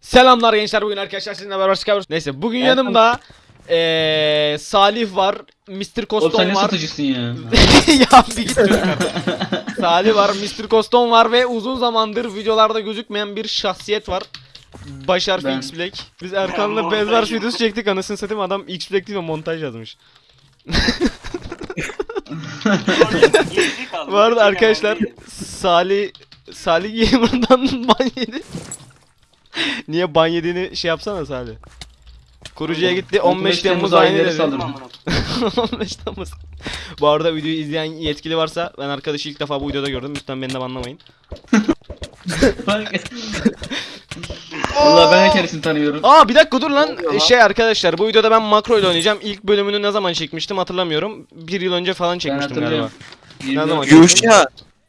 Selamlar gençler bugün arkadaşlar sizinle beraber Skywars. Neyse bugün yanımda eee Salih var, Mr. Oğlum sen Koston var. satıcısın ya? ya bir git. Salih var, Mr. Koston var ve uzun zamandır videolarda gözükmeyen bir şahsiyet var. Başar Ben. X Black. Biz Erkan'la yapıyorum. videosu çektik anasını satayım adam X Black değil mi montaj yazmış. Bu arada arkadaşlar Salih Salih Gamer'dan ban yedi. Niye ban yediğini şey yapsana Salih. Kurucuya gitti 15 Temmuz aynı dedi. saldırdı. 15 Temmuz. Bu arada videoyu izleyen yetkili varsa ben arkadaşı ilk defa bu videoda gördüm. Lütfen beni de banlamayın. Valla ben kendisini tanıyorum. Aa bir dakika dur lan. Şey arkadaşlar bu videoda ben makro ile oynayacağım. İlk bölümünü ne zaman çekmiştim hatırlamıyorum. Bir yıl önce falan çekmiştim galiba. Hatırlıyorum. Ne zaman Yirmi- Yuşa.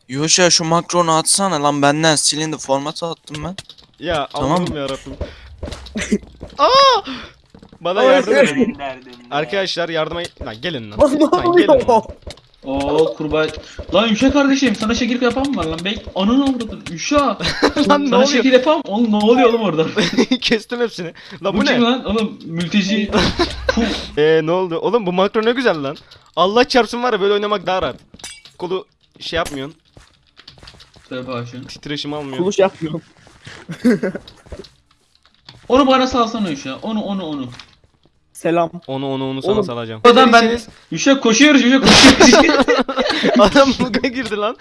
Yuşa şu makronu atsana lan benden silindi formatı attım ben. Ya Tamam. Allah'ım yarabbim. Aa! Bana yardım edin. Arkadaşlar yardıma lan gelin lan. Lan ne Lan gelin lan. oluyor? Oo kurbağa. Lan Yuşa kardeşim sana şekil yapan mı var lan? Bek ananı avradın. Yuşa. Lan ne sana oluyor? şekil yapan Oğlum ne oluyor oğlum orada? Kestim hepsini. Lan bu bu kim ne? lan? Oğlum mülteci. Puh. Eee ne oldu? Oğlum bu makro ne güzel lan. Allah çarpsın var ya böyle oynamak daha rahat. Kolu şey yapmıyorsun. Tövbe aşkına. Titreşim almıyorsun. Kuluş yapmıyorum. Onu bana salsana Yuşa. Onu onu onu. Selam. Onu onu onu sana Oğlum, salacağım. Adam ben? Yuşa koşuyoruz Yuşa koşuyoruz. Adam buga girdi lan.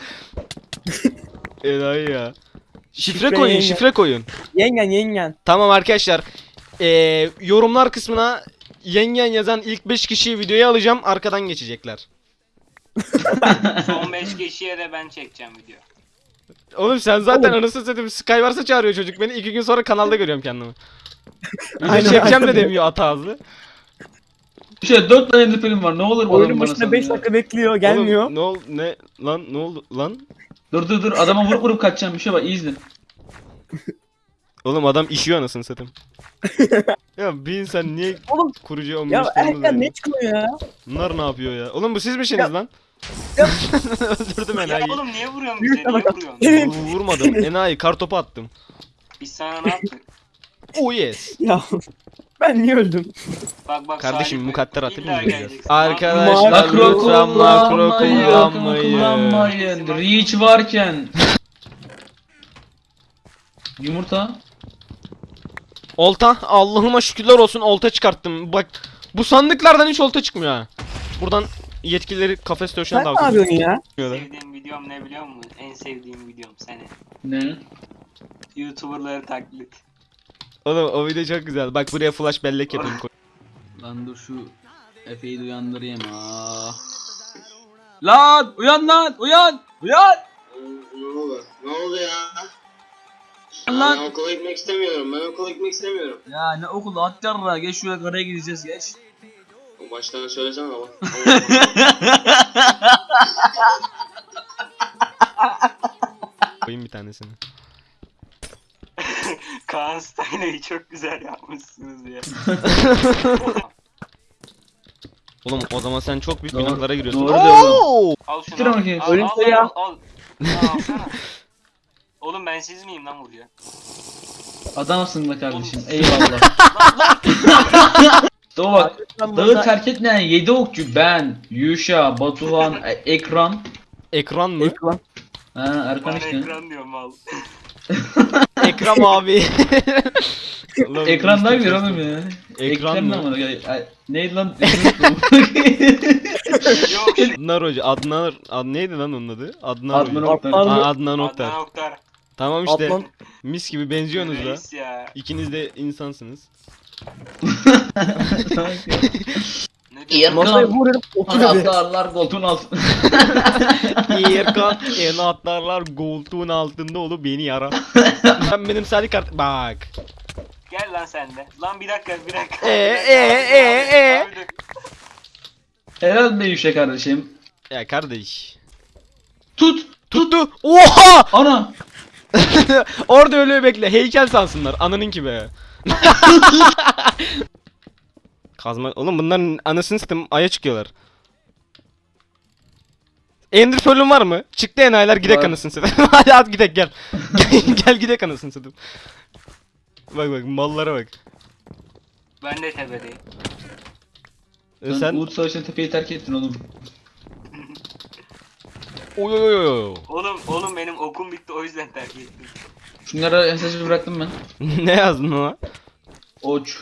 Enayi ya. Şifre Şifre koyun, yengen. şifre koyun. Yengen yengen. Tamam arkadaşlar. Ee, yorumlar kısmına yengen yazan ilk 5 kişiyi videoya alacağım. Arkadan geçecekler. Son 5 kişiye de ben çekeceğim video. Oğlum sen zaten anasını satayım Skywars'a çağırıyor çocuk beni. 2 gün sonra kanalda görüyorum kendimi. Video Aynen, çekeceğim de aynen. demiyor ata ağzı. Yuşa 4 tane film var. Ne olur bu adam Oyunun bana başında 5 sal ya. dakika bekliyor gelmiyor. Oğlum, ne ol ne lan ne oldu lan? Dur dur dur adama vurup vurup kaçacağım Yuşa bak iyi izle. Oğlum adam işiyor anasını satayım. ya bir insan niye Oğlum, kurucu 15 Ya Erkan yani? ne çıkıyor ya? Bunlar ne yapıyor ya? Oğlum bu siz misiniz Ya- lan? Öldürdüm Ya enayi. oğlum niye vuruyorsun bize? Niye vuruyorsun? Vurmadım. Enayi kartopu attım. Biz sana ne yaptık? Oh yes. Ya ben niye öldüm? Bak bak Kardeşim Salih mukadder atayım illa geleceksin. Arkadaşlar Makro lütfen makro kullanmayın. kullanmayın. Reach varken. Yumurta. Olta Allah'ıma şükürler olsun olta çıkarttım. Bak bu sandıklardan hiç olta çıkmıyor ha. Buradan yetkilileri kafes dövüşüne Sen ne davet yapıyorsun ya? Sevdiğim videom ne biliyor musun? En sevdiğim videom seni. Ne? Youtuberları taklit. Oğlum o video çok güzel. Bak buraya flash bellek yapayım. koy. Lan dur şu Efe'yi de uyandırayım ha. Lan uyan lan uyan uyan Ne oldu? Ne oldu ya? lan. Ben okula gitmek istemiyorum. Ben okula gitmek istemiyorum. Ya ne okulu at yarra geç şuraya karaya gideceğiz geç. Baştan söylesene ama. Koyayım bir tanesini. Kaan Stein'ı çok güzel yapmışsınız ya. Oğlum o zaman sen çok büyük Doğru- günahlara giriyorsun. doğru diyorsun. Oo! al şunu al. bakayım. Al, Ölüm al, sayı al, al. Al, alsana. Oğlum ben siz miyim lan buraya? Adamsın be kardeşim eyvallah. Dur bak Ben dağı burada terk etmeyen 7 okçu ben, Yuşa, Batuhan, e- Ekran. Ekran mı? ekran. Ha Erkan Bana işte. ekran diyorum al. Ekran abi. Ulan Ekran daha Mr. güzel Koston. oğlum ya. Ekran Ekrem mı? lan bana. Ay, Neydi lan? Yok Adnan Hoca. Adnan, Ad, neydi lan onun adı? Adnan, Adnan Hoca. Oktar. Adnan- Aa, Adnan Oktar. Adnan Oktar. Tamam işte. Adnan- Mis gibi benziyorsunuz da. Ya. İkiniz de insansınız. Masaya vuruyorum otur dedi. Anahtarlar koltuğun altında. Erkan en atlarlar koltuğun altında olup beni yara. Sen benim sadi kart... Bak. Gel lan sen de. Lan bir dakika bir dakika. Ee, ee, abi, ee, abi, ee. dur. Helal be kardeşim. Ya kardeş. Tut. Tuttu. Oha! Ana. Orada öyle bekle. Heykel sansınlar. Ananın ki be. Kazma... Oğlum bunların anasını satayım aya çıkıyorlar. Ender Pearl'ün var mı? Çıktı enayiler gidek anasını satayım. Hadi at gidek gel. gel, gel gidek anasını satayım. Bak bak mallara bak. Ben de tepedeyim. E Sen, sen Uğut Savaşı'nda tepeyi terk ettin oğlum. Oy oy oy oy. Oğlum oğlum benim okum bitti o yüzden terk ettim. Şunlara mesajı bıraktım ben. ne yazdın ona? Oç.